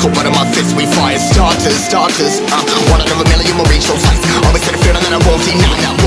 Caught one of my fist, we fire starters, starters. Uh, One out of a million will reach those heights Always said a feeling that I won't deny. now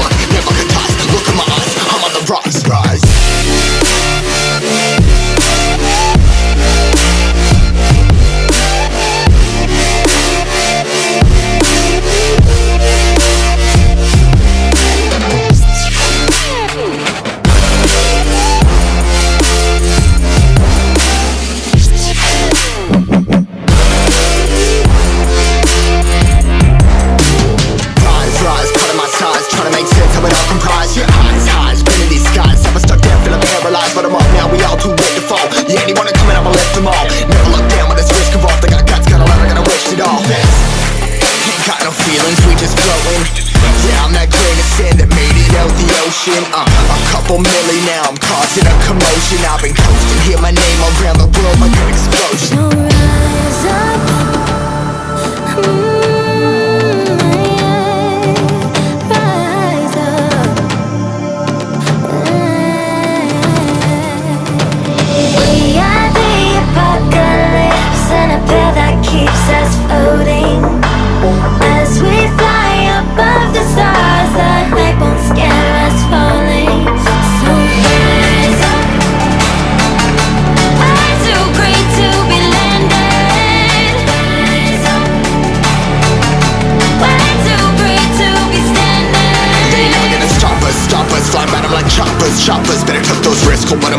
feelings, we just floating Yeah, I'm that sand that made it out the ocean. Uh, A couple million now, I'm causing a commotion. I've been coasting, hear my name around the world like an explosion.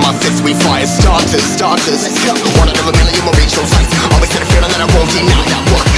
my fists, we fire starters, starters. Let's go, one of a million, we'll reach those heights Always had a feeling that I won't deny that work.